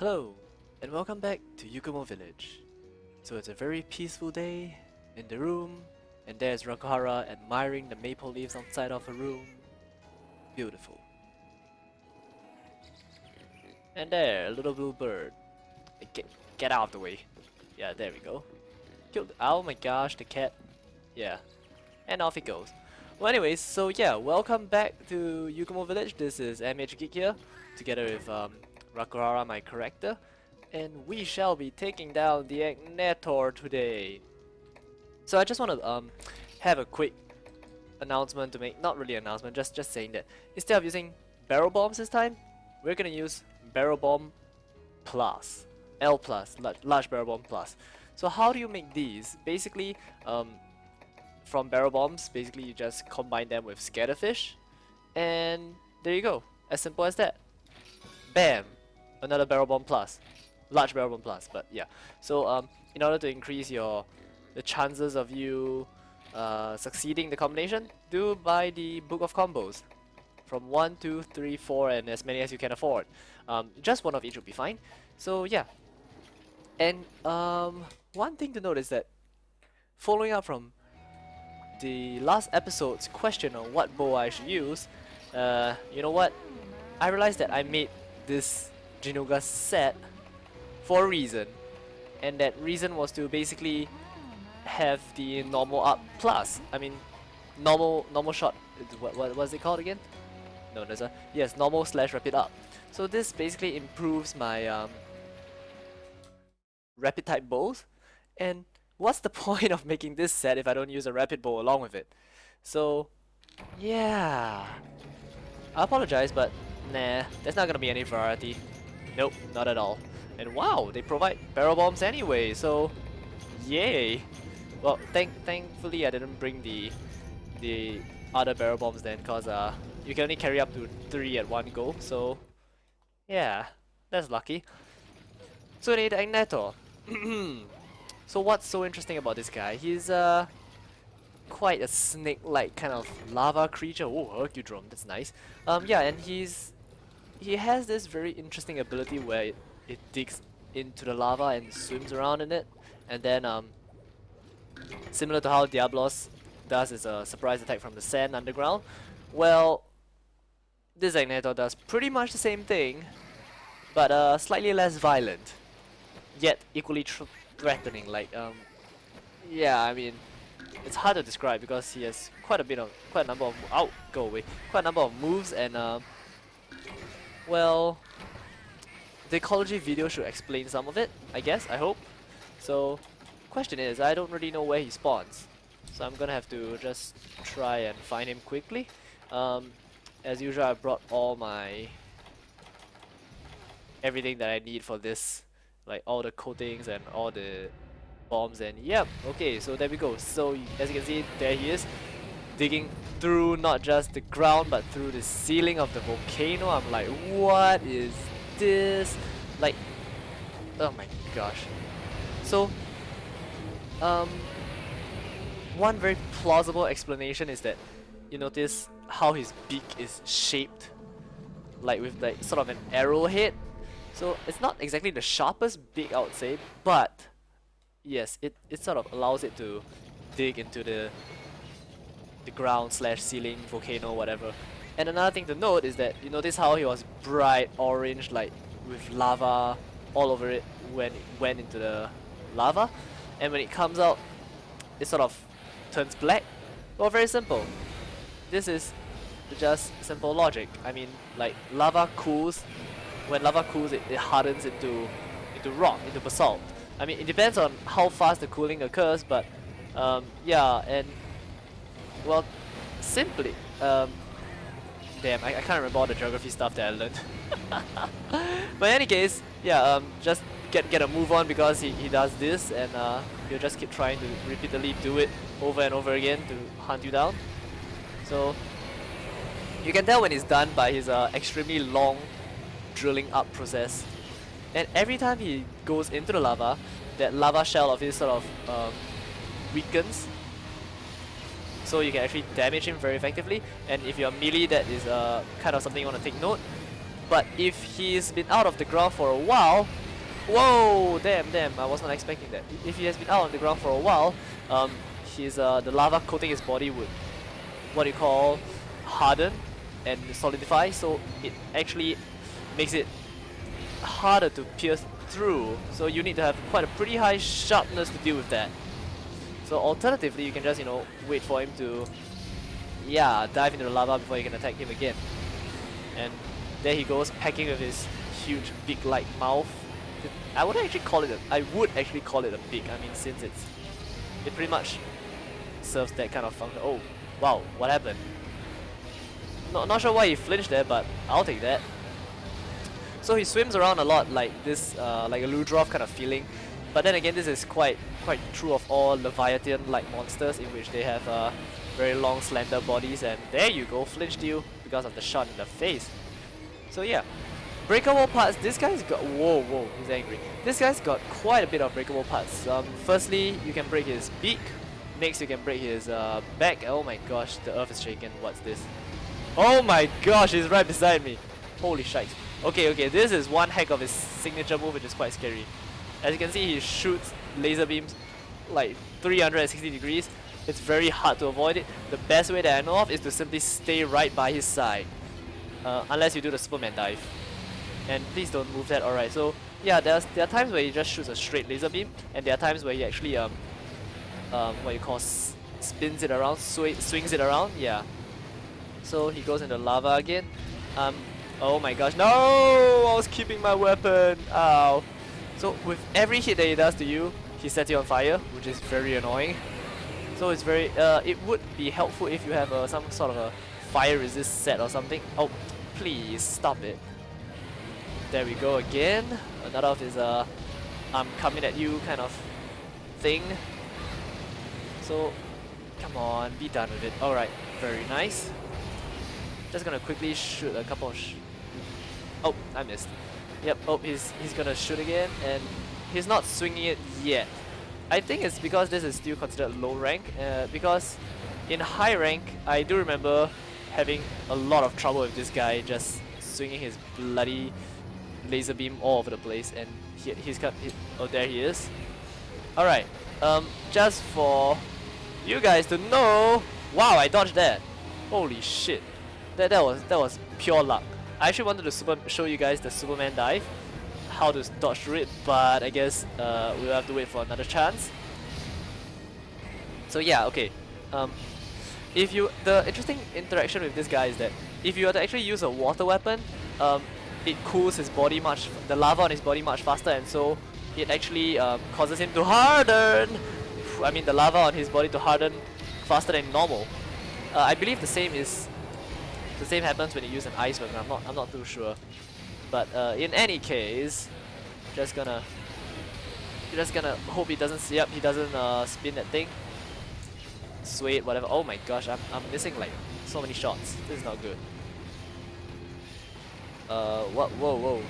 Hello, and welcome back to Yukumo Village. So it's a very peaceful day in the room, and there's Rakuhara admiring the maple leaves outside of her room. Beautiful. And there, a little blue bird. Get, get out of the way. Yeah, there we go. Killed. Oh my gosh, the cat. Yeah. And off it goes. Well anyways, so yeah, welcome back to Yukumo Village. This is MH Geek here, together with um, Rakuhara, my character. And we shall be taking down the Agnator today. So I just want to um, have a quick announcement to make, not really announcement, just, just saying that instead of using barrel bombs this time, we're gonna use barrel bomb plus, L plus, large, large barrel bomb plus. So how do you make these? Basically, um, from barrel bombs, basically you just combine them with scatterfish, and there you go. As simple as that. Bam! Another barrel bomb plus. Large barrel bomb plus, but yeah. So um, in order to increase your the chances of you uh, succeeding the combination, do buy the Book of Combos. From 1, 2, 3, 4 and as many as you can afford. Um, just one of each would be fine. So yeah. And um, one thing to note is that following up from the last episode's question on what bow I should use, uh, you know what? I realized that I made this Jinoga set for a reason. And that reason was to basically have the normal up plus. I mean, normal normal shot. What, what was it called again? No, there's a yes, normal slash rapid up. So this basically improves my um, rapid type bows. And what's the point of making this set if I don't use a rapid bow along with it? So, yeah. I apologize, but nah, there's not gonna be any variety. Nope, not at all. And wow, they provide barrel bombs anyway, so yay. Well, thank thankfully I didn't bring the the other barrel bombs then, cause uh you can only carry up to three at one go. So yeah, that's lucky. So they so what's so interesting about this guy? He's uh quite a snake-like kind of lava creature. Oh, Hercudrome, that's nice. Um, yeah, and he's he has this very interesting ability where it, it digs into the lava and swims around in it, and then um, similar to how Diablos does is a surprise attack from the sand underground. Well, this Agnator does pretty much the same thing, but uh, slightly less violent, yet equally threatening. Like um, yeah, I mean it's hard to describe because he has quite a bit of quite a number of out go away quite a number of moves and uh, well the ecology video should explain some of it I guess I hope. So question is I don't really know where he spawns. So I'm gonna have to just try and find him quickly. Um, as usual I brought all my everything that I need for this like all the coatings and all the bombs and yep okay so there we go. So as you can see there he is digging through not just the ground but through the ceiling of the volcano. I'm like what is this? Like oh my gosh. So um one very plausible explanation is that you notice how his beak is shaped like with like sort of an arrowhead. So it's not exactly the sharpest beak I would say but yes, it, it sort of allows it to dig into the the ground slash ceiling, volcano, whatever. And another thing to note is that you notice how he was bright orange, like with lava all over it when it went into the lava, and when it comes out, it sort of turns black. Well, very simple. This is just simple logic. I mean, like lava cools. When lava cools, it, it hardens into into rock, into basalt. I mean, it depends on how fast the cooling occurs, but um, yeah, and well, simply, um, damn, I, I can't remember all the geography stuff that I learned. but in any case, yeah, um, just get get a move on because he, he does this, and uh, he'll just keep trying to repeatedly do it over and over again to hunt you down. So you can tell when it's done by his uh, extremely long drilling up process. And every time he goes into the lava, that lava shell of his sort of um, weakens. So you can actually damage him very effectively. And if you're melee, that is uh, kind of something you want to take note. but if he's been out of the ground for a while, whoa, damn, damn, I was not expecting that. If he has been out on the ground for a while, um, his uh, the lava coating his body would, what do you call, harden and solidify, so it actually makes it harder to pierce through. So you need to have quite a pretty high sharpness to deal with that. So alternatively, you can just, you know, wait for him to, yeah, dive into the lava before you can attack him again. And there he goes, packing with his huge beak-like mouth. I would actually call it a, I would actually call it a beak. I mean, since it's, it pretty much serves that kind of function. Oh, wow, what happened? Not, not sure why he flinched there, but I'll take that. So he swims around a lot like this, uh, like a Ludroth kind of feeling. But then again, this is quite quite true of all Leviathan-like monsters in which they have uh, very long, slender bodies. And there you go, flinched you because of the shot in the face. So yeah, breakable parts. This guy's got whoa whoa, he's angry. This guy's got quite a bit of breakable parts. Um, firstly, you can break his beak. Next, you can break his uh, back. Oh my gosh, the earth is shaking. What's this? Oh my gosh, he's right beside me. Holy shite. Okay, okay, this is one hack of his signature move which is quite scary. As you can see, he shoots laser beams like 360 degrees. It's very hard to avoid it. The best way that I know of is to simply stay right by his side. Uh, unless you do the Superman dive. And please don't move that, alright. So, yeah, there's, there are times where he just shoots a straight laser beam, and there are times where he actually, um, um, what you call, spins it around, sw swings it around, yeah. So he goes into lava again. Um, oh my gosh, no! I was keeping my weapon, ow. So with every hit that he does to you, he sets you on fire, which is very annoying. So it's very, uh, it would be helpful if you have uh, some sort of a fire resist set or something. Oh, please stop it. There we go again. Another of his uh, I'm coming at you kind of thing. So, come on, be done with it. Alright, very nice. Just gonna quickly shoot a couple of Oh, I missed. Yep, oh, he's, he's gonna shoot again, and he's not swinging it yet. I think it's because this is still considered low rank, uh, because in high rank, I do remember having a lot of trouble with this guy just swinging his bloody laser beam all over the place, and he, he's got, he, oh there he is. Alright, um, just for you guys to know, wow, I dodged that. Holy shit, that, that was that was pure luck. I actually wanted to super show you guys the Superman dive, how to dodge through it, but I guess uh, we'll have to wait for another chance. So yeah, okay. Um, if you the interesting interaction with this guy is that if you were to actually use a water weapon, um, it cools his body much, the lava on his body much faster, and so it actually um, causes him to harden. I mean, the lava on his body to harden faster than normal. Uh, I believe the same is the same happens when you use an ice weapon. I'm not. I'm not too sure. But uh, in any case, just gonna, just gonna hope he doesn't see up. He doesn't uh, spin that thing. Sway whatever. Oh my gosh, I'm I'm missing like so many shots. This is not good. Uh, what? Whoa, whoa.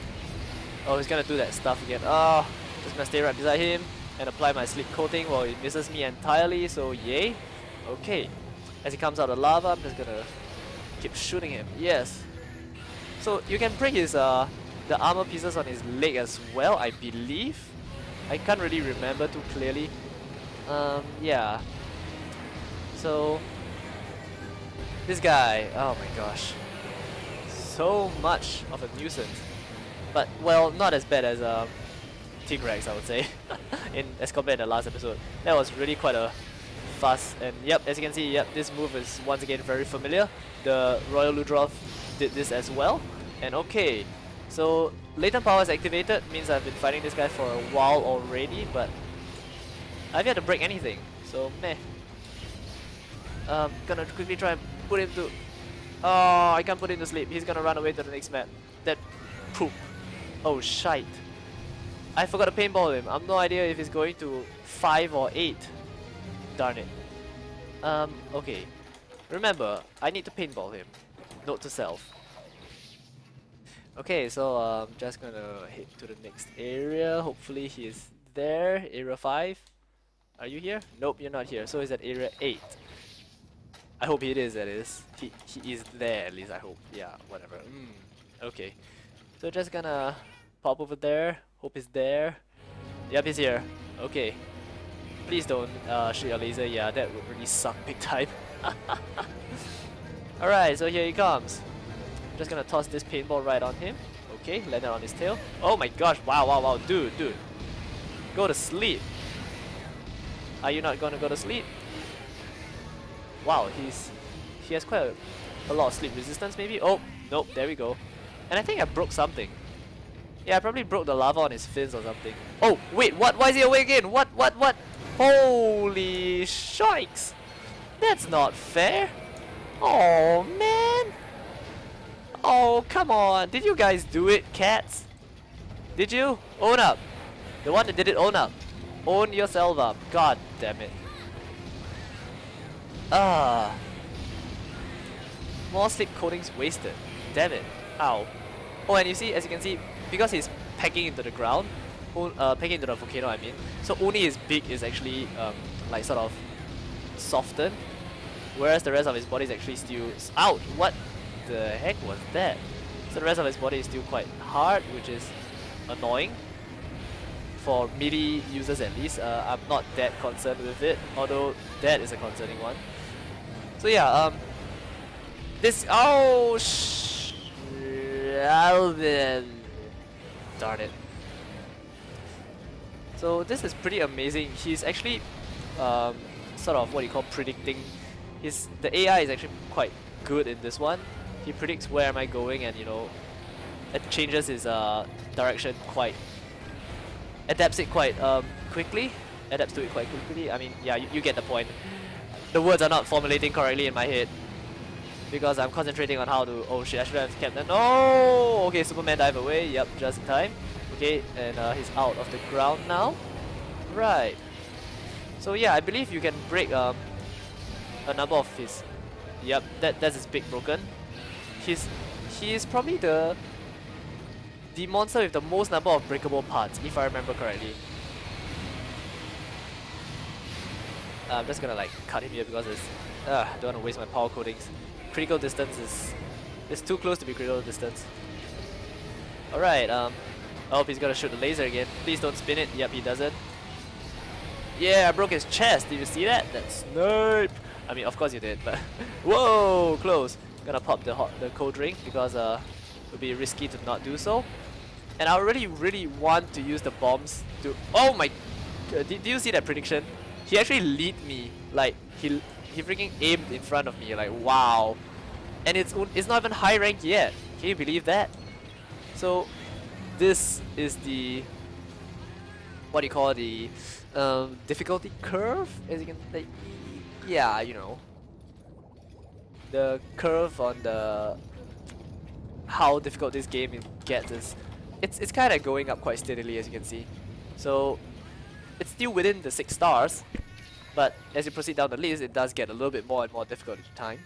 Oh, he's gonna do that stuff again. Oh, just gonna stay right beside him and apply my sleep coating while he misses me entirely. So yay. Okay. As he comes out of the lava, I'm just gonna Keep shooting him. Yes. So you can break his uh the armor pieces on his leg as well, I believe. I can't really remember too clearly. Um, yeah. So this guy, oh my gosh, so much of a nuisance. But well, not as bad as um, Tigrex, I would say, in as compared to the last episode. That was really quite a fast. And yep, as you can see, yep, this move is once again very familiar. The Royal Ludroth did this as well. And okay, so latent power is activated, means I've been fighting this guy for a while already, but I've yet to break anything, so meh. Um, gonna quickly try and put him to... Oh, I can't put him to sleep. He's gonna run away to the next map. That poop. Oh, shite. I forgot to paintball him. I've no idea if he's going to 5 or 8. Darn it. Um, okay. Remember, I need to paintball him. Note to self. Okay, so I'm um, just gonna head to the next area. Hopefully he is there. Area 5. Are you here? Nope, you're not here. So he's at area 8. I hope he is, that is. He, he is there, at least I hope. Yeah, whatever. Mm, okay. So just gonna pop over there. Hope he's there. Yep, he's here. Okay. Please don't uh, shoot your laser. Yeah, that would really suck big time. Alright, so here he comes. Just gonna toss this paintball right on him. Okay, land it on his tail. Oh my gosh, wow, wow, wow, dude, dude. Go to sleep. Are you not gonna go to sleep? Wow, he's he has quite a, a lot of sleep resistance maybe. Oh, nope, there we go. And I think I broke something. Yeah, I probably broke the lava on his fins or something. Oh, wait, what? Why is he awake again? What, what, what? Holy shikes! That's not fair! Oh, man! Oh, come on! Did you guys do it, cats? Did you? Own up! The one that did it, own up! Own yourself up. God damn it. Ah. More sleep coatings wasted. Damn it. Ow. Oh, and you see, as you can see, because he's pecking into the ground, uh, pecking into the volcano, I mean, so only his beak is actually um, like sort of softened, whereas the rest of his body is actually still. Ouch! What the heck was that? So the rest of his body is still quite hard, which is annoying for melee users at least. Uh, I'm not that concerned with it, although that is a concerning one. So yeah, um, this oh sh darn it. So this is pretty amazing. He's actually um, sort of what you call predicting. His the AI is actually quite good in this one. He predicts where am I going and you know it changes his uh, direction quite adapts it quite um, quickly. Adapts to it quite quickly. I mean yeah you, you get the point. The words are not formulating correctly in my head because I'm concentrating on how to oh shit I should have kept that. No! Okay Superman dive away. Yep just in time okay and uh, he's out of the ground now right so yeah I believe you can break um, a number of his yep that that's his big broken he's he is probably the the monster with the most number of breakable parts, if I remember correctly. Uh, I'm just gonna like cut him here because it's uh, I don't want to waste my power coatings. Critical distance is is too close to be critical distance. Alright, um I hope he's gonna shoot the laser again. Please don't spin it. Yep, he doesn't. Yeah, I broke his chest. Did you see that? That's snipe. I mean, of course you did, but whoa, close. Gonna pop the hot, the cold drink because uh, it would be risky to not do so. And I really, really want to use the bombs to... Oh my... Uh, did, did you see that prediction? He actually lead me. Like, he he freaking aimed in front of me. Like, wow. And it's, it's not even high rank yet. Can you believe that? So, this is the... What do you call it, the... Um, difficulty curve? As you can... Like, yeah, you know. The curve on the... How difficult this game gets is it's, it's kind of going up quite steadily as you can see. So it's still within the 6 stars, but as you proceed down the list, it does get a little bit more and more difficult each time.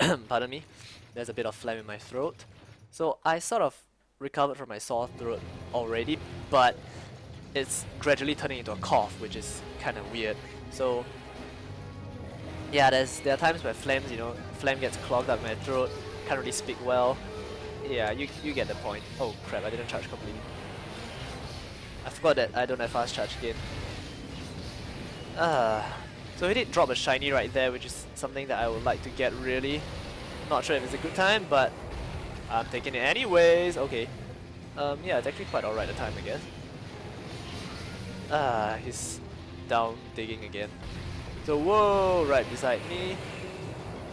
Pardon me, there's a bit of phlegm in my throat. So I sort of recovered from my sore throat already, but it's gradually turning into a cough, which is kind of weird. So yeah, there's there are times where phlegm, you know, phlegm gets clogged up my throat, can't really speak well, yeah, you, you get the point. Oh crap, I didn't charge completely. I forgot that I don't have fast charge again. Uh, so he did drop a shiny right there, which is something that I would like to get really. Not sure if it's a good time, but I'm taking it anyways. Okay. Um, yeah, it's actually quite alright the time, I guess. Ah, he's down digging again. So whoa, right beside me.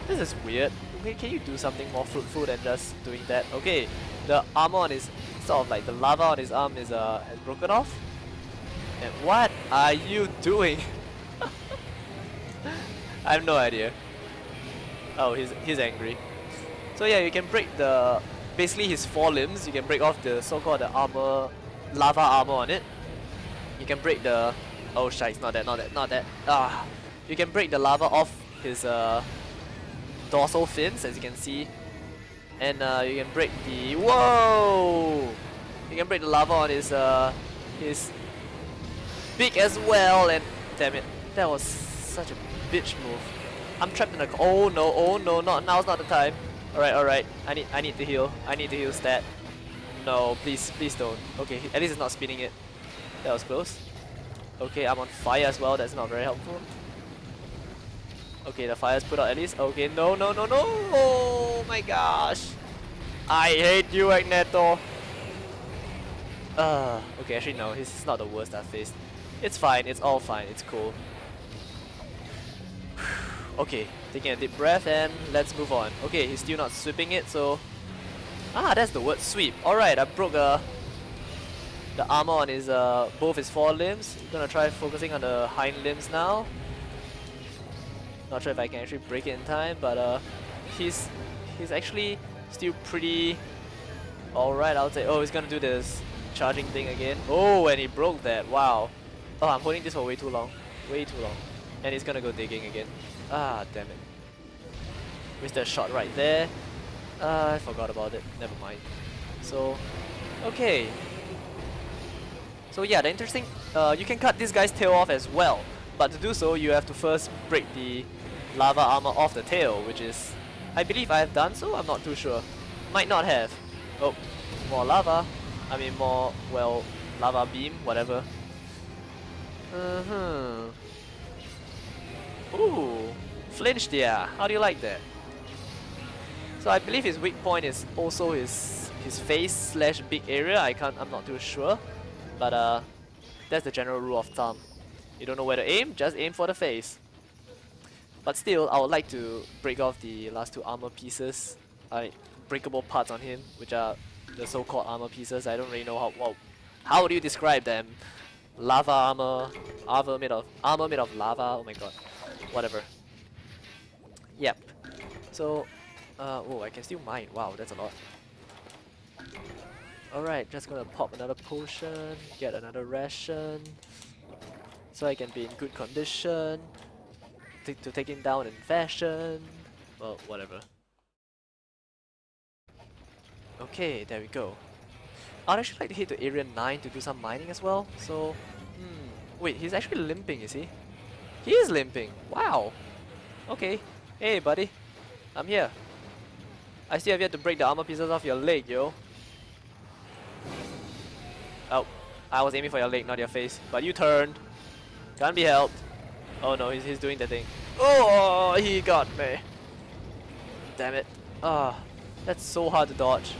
This is weird okay, can you do something more fruitful than just doing that? Okay, the armor on his, sort of like the lava on his arm is uh, has broken off. And what are you doing? I have no idea. Oh, he's, he's angry. So yeah, you can break the, basically his four limbs, you can break off the so-called the armor, lava armor on it. You can break the, oh shit, not that, not that, not that. Ah, you can break the lava off his uh, dorsal fins, as you can see. And uh, you can break the... Whoa! You can break the lava on his, uh, his beak as well. And damn it, that was such a bitch move. I'm trapped in a... Oh no, oh no, not now's not the time. Alright, alright. I need I need to heal. I need to heal stat. no, please, please don't. Okay, at least it's not spinning it. That was close. Okay, I'm on fire as well, that's not very helpful. Okay, the fire's put out at least. Okay, no, no, no, no! Oh my gosh! I hate you, Agnetho! Uh, okay, actually no, he's not the worst I've faced. It's fine, it's all fine, it's cool. Okay, taking a deep breath and let's move on. Okay, he's still not sweeping it, so... Ah, that's the word sweep. Alright, I broke uh, the armor on his uh, both his forelimbs. Gonna try focusing on the hind limbs now. Not sure if I can actually break it in time, but uh, he's he's actually still pretty alright, I'll say. Oh, he's gonna do this charging thing again. Oh, and he broke that. Wow. Oh, I'm holding this for way too long. Way too long. And he's gonna go digging again. Ah, damn it. Missed that shot right there. Uh, I forgot about it. Never mind. So, okay. So yeah, the interesting, uh, you can cut this guy's tail off as well. But to do so, you have to first break the lava armor off the tail, which is, I believe I have done so, I'm not too sure. Might not have. Oh, more lava. I mean more, well, lava beam, whatever. Uh-huh. Ooh, flinched yeah, how do you like that? So I believe his weak point is also his his face slash big area, I can't, I'm not too sure. But uh, that's the general rule of thumb. You don't know where to aim, just aim for the face. But still, I would like to break off the last two armor pieces, like breakable parts on him, which are the so-called armor pieces. I don't really know how. Well, how would you describe them? Lava armor, armor made of armor made of lava. Oh my god, whatever. Yep. So, uh, oh, I can still mine. Wow, that's a lot. Alright, just gonna pop another potion, get another ration, so I can be in good condition to take him down in fashion. Well, whatever. Okay, there we go. I'd actually like to hit the area 9 to do some mining as well, so... Hmm, wait, he's actually limping, is he? He is limping! Wow! Okay. Hey, buddy. I'm here. I still have yet to break the armor pieces off your leg, yo. Oh, I was aiming for your leg, not your face. But you turned. Can't be helped. Oh no, he's, he's doing the thing. Oh, he got me. Damn it. Ah, oh, that's so hard to dodge.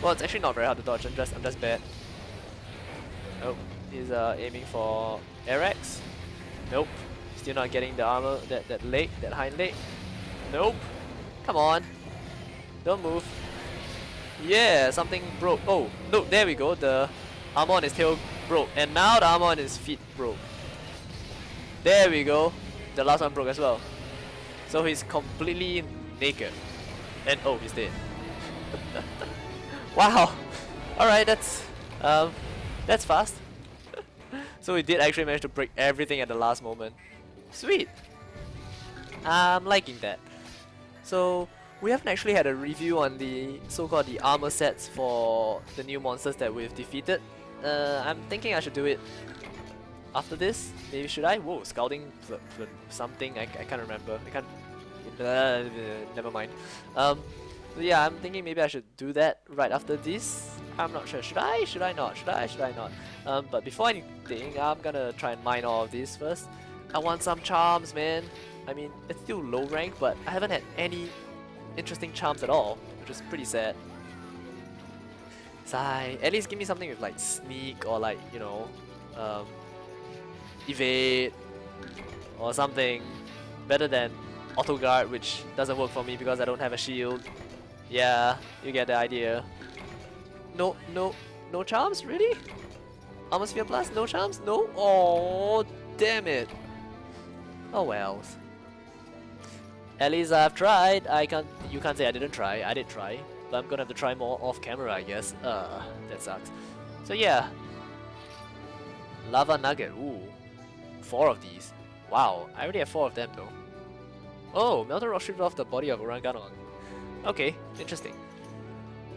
Well, it's actually not very hard to dodge. I'm just, I'm just bad. Oh, he's uh, aiming for Arex. Nope. Still not getting the armor, that, that leg, that hind leg. Nope. Come on. Don't move. Yeah, something broke. Oh, look, there we go. The armor on his tail broke. And now the armor on his feet broke. There we go. The last one broke as well. So he's completely naked. And oh, he's dead. wow. Alright, that's um that's fast. so we did actually manage to break everything at the last moment. Sweet. I'm liking that. So we haven't actually had a review on the so-called the armor sets for the new monsters that we've defeated. Uh, I'm thinking I should do it after this. Maybe should I? Whoa, scouting something. I, I can't remember. I can't. Uh, never mind. Um, yeah, I'm thinking maybe I should do that right after this. I'm not sure. Should I? Should I not? Should I? Should I not? Um, but before anything, I'm gonna try and mine all of these first. I want some charms, man. I mean, it's still low rank, but I haven't had any interesting charms at all, which is pretty sad. Sigh. At least give me something with like sneak or like, you know, um, evade or something better than auto guard which doesn't work for me because I don't have a shield. Yeah, you get the idea. No, no, no charms? Really? Atmosphere Blast? No charms? No? Oh, damn it. Oh well. At least I've tried. I can't. You can't say I didn't try. I did try, but I'm gonna have to try more off camera, I guess. Uh, that sucks. So yeah. Lava Nugget. Ooh, four of these. Wow, I already have four of them though. Oh, Melted Rock stripped off the body of Orangutan. Okay, interesting.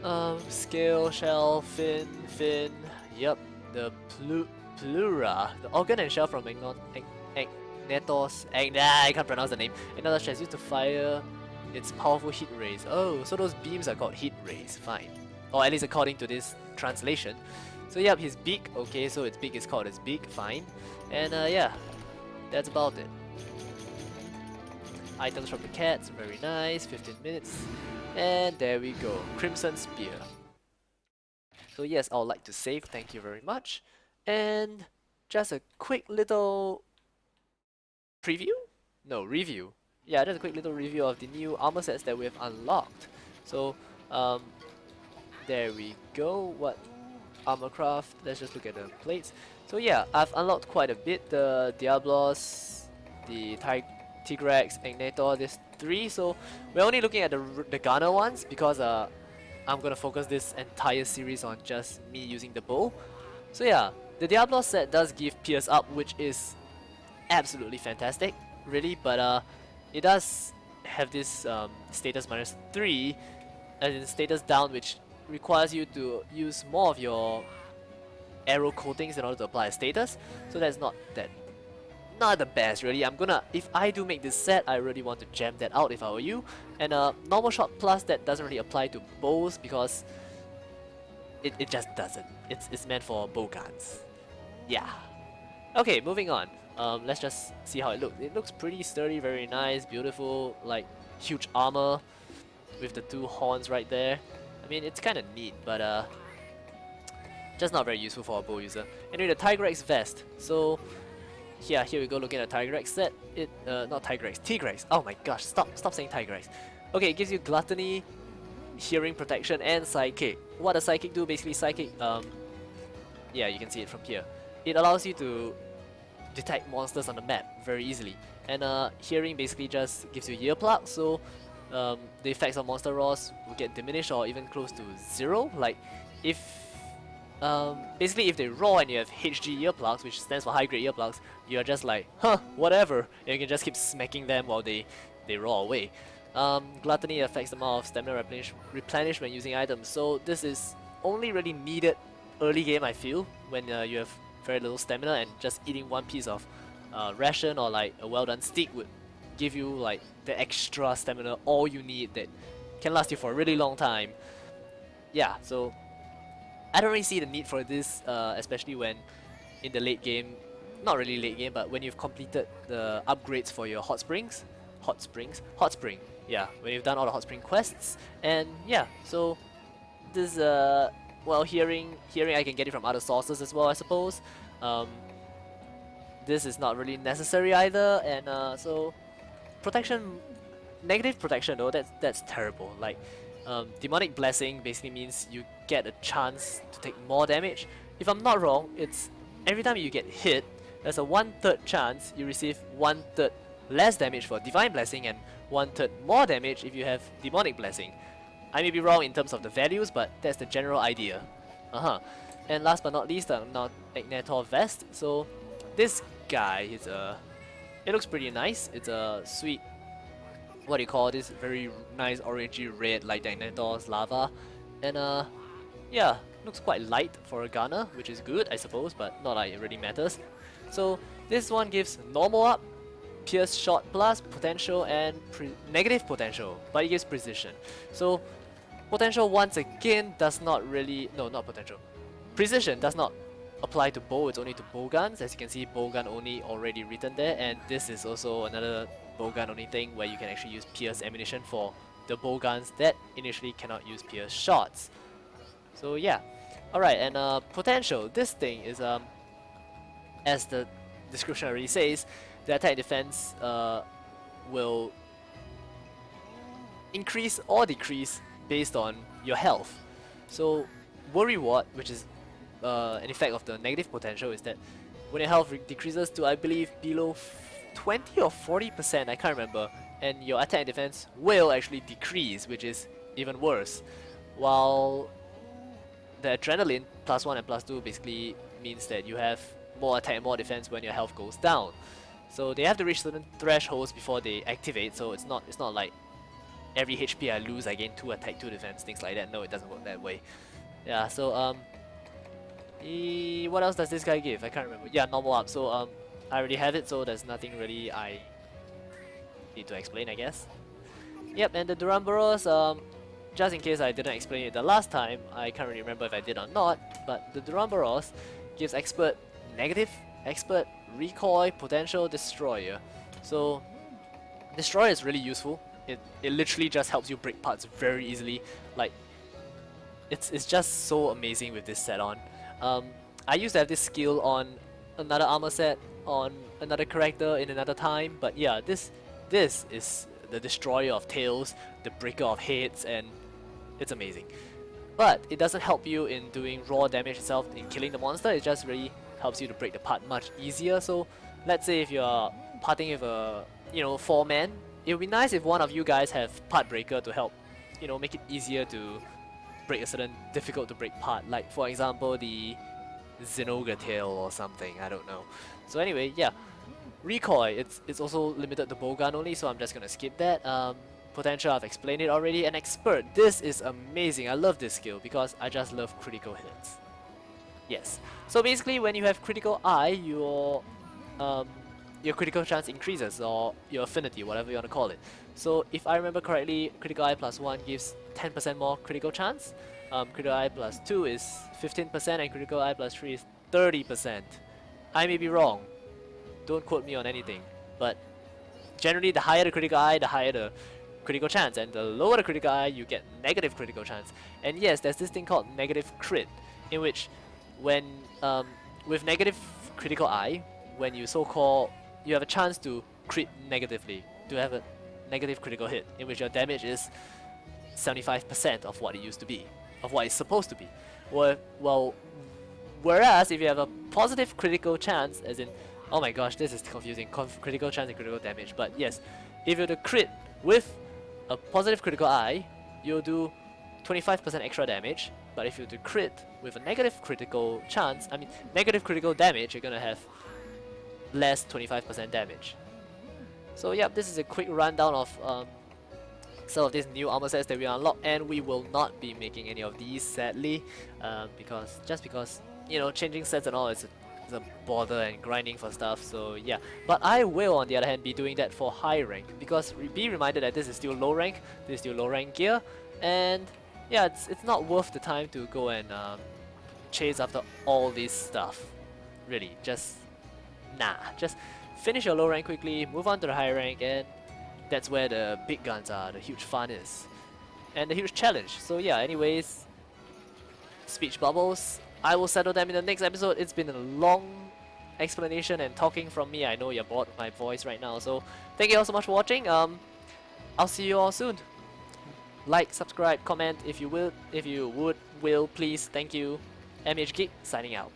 Um, scale, shell, fin, fin. Yep, the plu Plura, the organ and shell from Magnon Netos, and ah, I can't pronounce the name. Another stress used to fire its powerful heat rays. Oh, so those beams are called heat rays. Fine. or at least according to this translation. So yep, his beak, okay, so its beak is called his beak, fine. And uh, yeah, that's about it. Items from the cats, very nice, 15 minutes. And there we go, Crimson Spear. So yes, I would like to save, thank you very much. And just a quick little preview? No, review. Yeah, just a quick little review of the new armor sets that we have unlocked. So, um, there we go. What armor craft? Let's just look at the plates. So yeah, I've unlocked quite a bit. The Diablos, the Tig Tigrex, Ignator, these three. So we're only looking at the, the Gunner ones because uh, I'm gonna focus this entire series on just me using the bow. So yeah, the Diablo set does give Pierce up, which is absolutely fantastic, really, but uh, it does have this um, status minus 3, as in status down, which requires you to use more of your arrow coatings in order to apply a status, so that's not that not the best really. I'm gonna, if I do make this set, I really want to jam that out if I were you. And uh, normal shot plus that doesn't really apply to bows because it, it just doesn't. It's, it's meant for bow guns. Yeah. Okay, moving on. Um, let's just see how it looks. It looks pretty sturdy, very nice, beautiful, like huge armor with the two horns right there. I mean, it's kind of neat, but uh, just not very useful for a bow user. Anyway, the Tigrex vest. So yeah, here we go looking at Tigrex set. It, uh, not Tigrex, Tigrex. Oh my gosh, stop, stop saying Tigrex. Okay, it gives you Gluttony, Hearing Protection, and Psychic. What does Psychic do? Basically, Psychic, um, yeah, you can see it from here. It allows you to detect monsters on the map very easily. And uh, Hearing basically just gives you earplugs, so um, the effects of monster roars will get diminished or even close to zero. Like, if um, basically if they roar and you have HG earplugs, which stands for high grade earplugs, you're just like, huh, whatever, and you can just keep smacking them while they, they roar away. Um, gluttony affects the amount of stamina replenish replenishment using items, so this is only really needed early game I feel, when uh, you have very little stamina and just eating one piece of uh, ration or like a well done steak would give you like the extra stamina, all you need that can last you for a really long time. Yeah, so I don't really see the need for this, uh, especially when in the late game, not really late game, but when you've completed the upgrades for your hot springs, hot springs, hot spring, yeah, when you've done all the hot spring quests, and yeah, so this, uh, well, hearing, hearing I can get it from other sources as well, I suppose. Um, this is not really necessary either, and uh, so protection, negative protection though, that's that's terrible. Like um, Demonic Blessing basically means you get a chance to take more damage. If I'm not wrong, it's every time you get hit, there's a one-third chance you receive one-third less damage for Divine Blessing and one-third more damage if you have Demonic Blessing. I may be wrong in terms of the values, but that's the general idea. Uh-huh. And last but not least, the uh, Ignator Vest. So this guy is a... It looks pretty nice. It's a sweet what do you call this very nice orangey red like Ignator's lava and uh yeah looks quite light for a gunner which is good I suppose but not like it really matters so this one gives normal up pierce shot plus potential and negative potential but it gives precision so potential once again does not really no not potential precision does not apply to bow it's only to bow guns as you can see bow gun only already written there and this is also another bowgun only thing where you can actually use pierce ammunition for the bowguns that initially cannot use pierce shots. So yeah. Alright, and uh, potential. This thing is, um, as the description already says, the attack defense uh, will increase or decrease based on your health. So Worry Ward, which is uh, an effect of the negative potential, is that when your health decreases to I believe below 20 or 40%, I can't remember, and your attack and defense will actually decrease, which is even worse. While the adrenaline, plus 1 and plus 2, basically means that you have more attack and more defense when your health goes down. So they have to reach certain thresholds before they activate, so it's not it's not like every HP I lose I gain 2 attack, 2 defense, things like that. No, it doesn't work that way. Yeah, so um, e what else does this guy give? I can't remember. Yeah, normal up. So um, I already have it, so there's nothing really I need to explain, I guess. Yep, and the Duramboros, um, just in case I didn't explain it the last time, I can't really remember if I did or not, but the Duramboros gives expert negative, expert, recoil, potential, destroyer. So destroyer is really useful. It, it literally just helps you break parts very easily. Like it's, it's just so amazing with this set on. Um, I used to have this skill on another armor set, on another character in another time, but yeah, this this is the destroyer of tails, the breaker of heads, and it's amazing. But it doesn't help you in doing raw damage itself, in killing the monster, it just really helps you to break the part much easier. So let's say if you're parting with a, you know, four man, it would be nice if one of you guys have part breaker to help, you know, make it easier to break a certain difficult to break part. Like for example, the Zinogre tail or something, I don't know. So anyway, yeah. Recoil, it's, it's also limited to bowgun only, so I'm just gonna skip that. Um, potential, I've explained it already. And Expert, this is amazing. I love this skill because I just love critical hits. Yes. So basically, when you have critical eye, your um, your critical chance increases, or your affinity, whatever you want to call it. So if I remember correctly, critical eye plus 1 gives 10% more critical chance. Um, critical eye plus 2 is 15% and critical eye plus 3 is 30%. I may be wrong. Don't quote me on anything. But generally the higher the critical eye, the higher the critical chance. And the lower the critical eye, you get negative critical chance. And yes, there's this thing called negative crit, in which when um, with negative critical eye, when you so-called, you have a chance to crit negatively, to have a negative critical hit, in which your damage is 75% of what it used to be, of what it's supposed to be. Well, well, whereas if you have a positive critical chance, as in, oh my gosh, this is confusing, Conf critical chance and critical damage, but yes, if you to crit with a positive critical eye, you'll do 25% extra damage, but if you to crit with a negative critical chance, I mean, negative critical damage, you're gonna have less 25% damage. So yeah, this is a quick rundown of um, some of these new armor sets that we unlock and we will not be making any of these sadly um, because just because you know changing sets and all is a, is a bother and grinding for stuff so yeah but I will on the other hand be doing that for high rank because be reminded that this is still low rank this is still low rank gear and yeah it's, it's not worth the time to go and um, chase after all this stuff really just nah just finish your low rank quickly, move on to the high rank, and that's where the big guns are, the huge fun is. And the huge challenge. So yeah, anyways, speech bubbles. I will settle them in the next episode. It's been a long explanation and talking from me. I know you're bored of my voice right now. So thank you all so much for watching. Um, I'll see you all soon. Like, subscribe, comment if you will, if you would, will, please. Thank you. MH Geek signing out.